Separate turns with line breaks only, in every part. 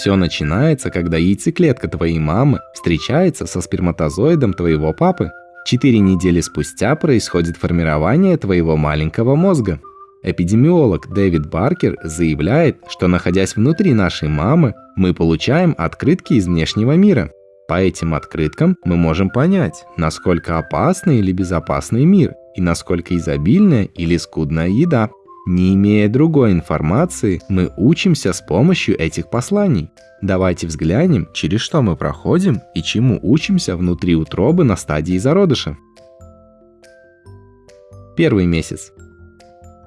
Все начинается, когда яйцеклетка твоей мамы встречается со сперматозоидом твоего папы. Четыре недели спустя происходит формирование твоего маленького мозга. Эпидемиолог Дэвид Баркер заявляет, что находясь внутри нашей мамы, мы получаем открытки из внешнего мира. По этим открыткам мы можем понять, насколько опасный или безопасный мир и насколько изобильная или скудная еда. Не имея другой информации, мы учимся с помощью этих посланий. Давайте взглянем, через что мы проходим и чему учимся внутри утробы на стадии зародыша. Первый месяц.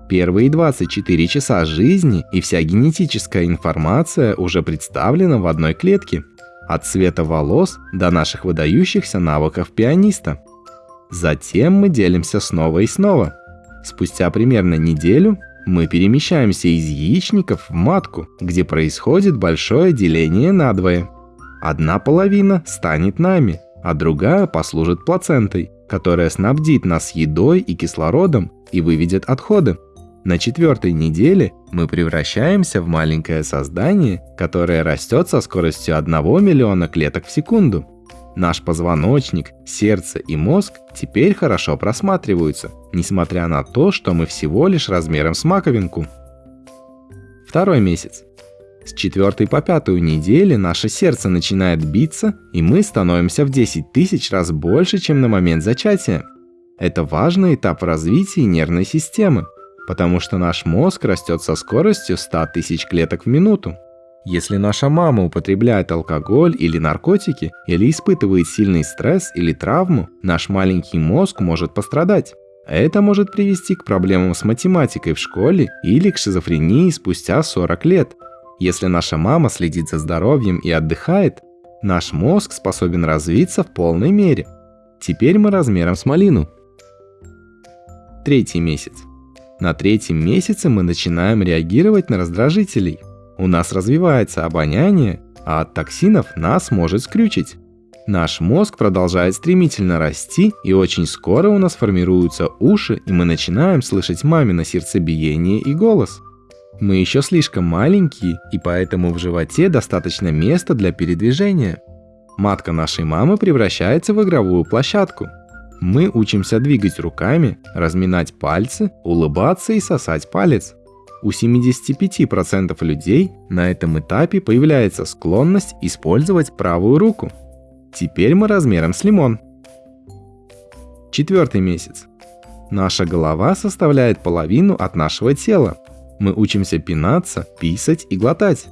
Первые 24 часа жизни и вся генетическая информация уже представлена в одной клетке. От цвета волос до наших выдающихся навыков пианиста. Затем мы делимся снова и снова – Спустя примерно неделю мы перемещаемся из яичников в матку, где происходит большое деление надвое. Одна половина станет нами, а другая послужит плацентой, которая снабдит нас едой и кислородом и выведет отходы. На четвертой неделе мы превращаемся в маленькое создание, которое растет со скоростью 1 миллиона клеток в секунду. Наш позвоночник, сердце и мозг теперь хорошо просматриваются, несмотря на то, что мы всего лишь размером с маковинку. Второй месяц. С четвертой по пятую недели наше сердце начинает биться, и мы становимся в 10 тысяч раз больше, чем на момент зачатия. Это важный этап развития нервной системы, потому что наш мозг растет со скоростью 100 тысяч клеток в минуту. Если наша мама употребляет алкоголь или наркотики, или испытывает сильный стресс или травму, наш маленький мозг может пострадать. Это может привести к проблемам с математикой в школе или к шизофрении спустя 40 лет. Если наша мама следит за здоровьем и отдыхает, наш мозг способен развиться в полной мере. Теперь мы размером с малину. Третий месяц. На третьем месяце мы начинаем реагировать на раздражителей – у нас развивается обоняние, а от токсинов нас может скрючить. Наш мозг продолжает стремительно расти, и очень скоро у нас формируются уши, и мы начинаем слышать мамино сердцебиение и голос. Мы еще слишком маленькие, и поэтому в животе достаточно места для передвижения. Матка нашей мамы превращается в игровую площадку. Мы учимся двигать руками, разминать пальцы, улыбаться и сосать палец. У 75% людей на этом этапе появляется склонность использовать правую руку. Теперь мы размером с лимон. Четвертый месяц. Наша голова составляет половину от нашего тела. Мы учимся пинаться, писать и глотать.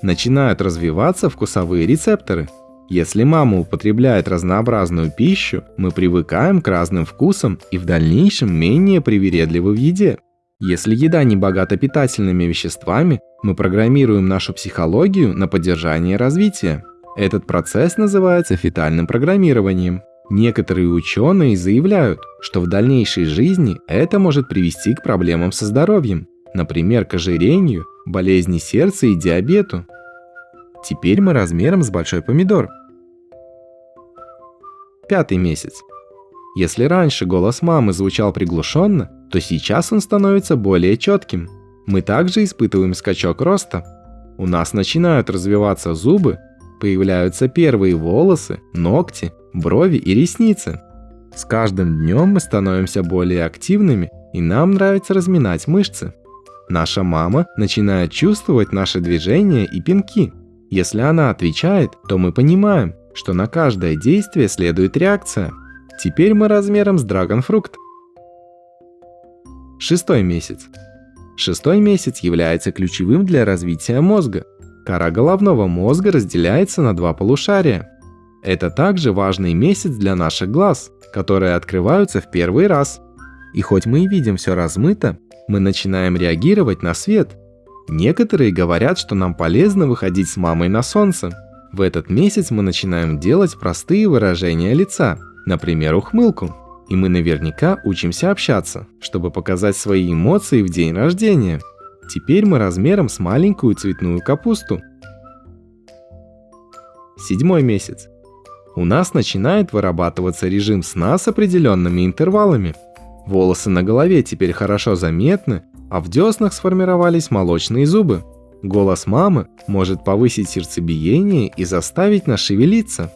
Начинают развиваться вкусовые рецепторы. Если мама употребляет разнообразную пищу, мы привыкаем к разным вкусам и в дальнейшем менее привередливы в еде. Если еда не богата питательными веществами, мы программируем нашу психологию на поддержание развития. Этот процесс называется фетальным программированием. Некоторые ученые заявляют, что в дальнейшей жизни это может привести к проблемам со здоровьем, например, к ожирению, болезни сердца и диабету. Теперь мы размером с большой помидор. Пятый месяц. Если раньше голос мамы звучал приглушенно, то сейчас он становится более четким. Мы также испытываем скачок роста. У нас начинают развиваться зубы, появляются первые волосы, ногти, брови и ресницы. С каждым днем мы становимся более активными, и нам нравится разминать мышцы. Наша мама начинает чувствовать наши движения и пинки. Если она отвечает, то мы понимаем, что на каждое действие следует реакция – Теперь мы размером с драгонфрукт. Шестой месяц. Шестой месяц является ключевым для развития мозга. Кора головного мозга разделяется на два полушария. Это также важный месяц для наших глаз, которые открываются в первый раз. И хоть мы и видим все размыто, мы начинаем реагировать на свет. Некоторые говорят, что нам полезно выходить с мамой на солнце. В этот месяц мы начинаем делать простые выражения лица – например, ухмылку. И мы наверняка учимся общаться, чтобы показать свои эмоции в день рождения. Теперь мы размером с маленькую цветную капусту. Седьмой месяц. У нас начинает вырабатываться режим сна с определенными интервалами. Волосы на голове теперь хорошо заметны, а в деснах сформировались молочные зубы. Голос мамы может повысить сердцебиение и заставить нас шевелиться.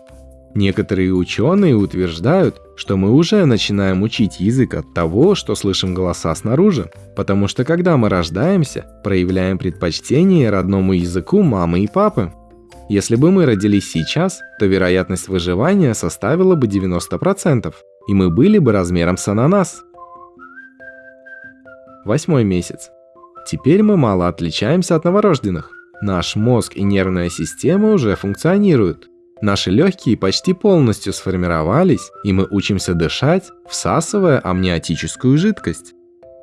Некоторые ученые утверждают, что мы уже начинаем учить язык от того, что слышим голоса снаружи, потому что когда мы рождаемся, проявляем предпочтение родному языку мамы и папы. Если бы мы родились сейчас, то вероятность выживания составила бы 90%, и мы были бы размером с ананас. Восьмой месяц. Теперь мы мало отличаемся от новорожденных. Наш мозг и нервная система уже функционируют. Наши легкие почти полностью сформировались, и мы учимся дышать, всасывая амниотическую жидкость.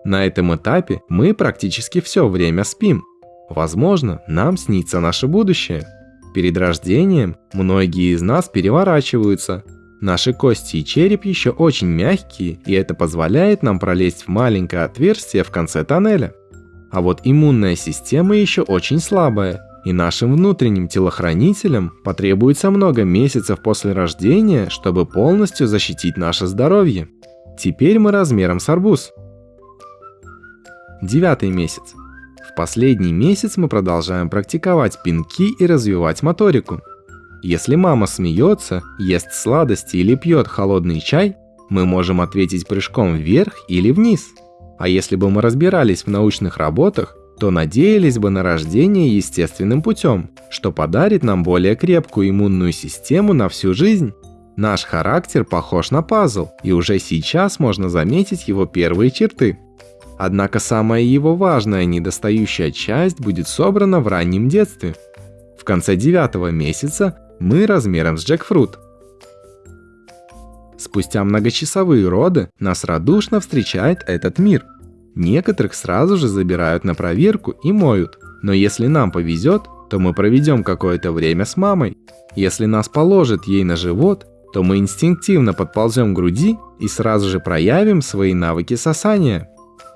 На этом этапе мы практически все время спим. Возможно, нам снится наше будущее. Перед рождением многие из нас переворачиваются. Наши кости и череп еще очень мягкие, и это позволяет нам пролезть в маленькое отверстие в конце тоннеля. А вот иммунная система еще очень слабая, и нашим внутренним телохранителям потребуется много месяцев после рождения, чтобы полностью защитить наше здоровье. Теперь мы размером с арбуз. Девятый месяц. В последний месяц мы продолжаем практиковать пинки и развивать моторику. Если мама смеется, ест сладости или пьет холодный чай, мы можем ответить прыжком вверх или вниз. А если бы мы разбирались в научных работах, то надеялись бы на рождение естественным путем, что подарит нам более крепкую иммунную систему на всю жизнь. Наш характер похож на пазл, и уже сейчас можно заметить его первые черты. Однако самая его важная недостающая часть будет собрана в раннем детстве. В конце девятого месяца мы размером с джекфрут. Спустя многочасовые роды нас радушно встречает этот мир – Некоторых сразу же забирают на проверку и моют. Но если нам повезет, то мы проведем какое-то время с мамой. Если нас положат ей на живот, то мы инстинктивно подползем к груди и сразу же проявим свои навыки сосания.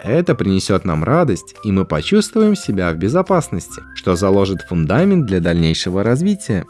Это принесет нам радость, и мы почувствуем себя в безопасности, что заложит фундамент для дальнейшего развития.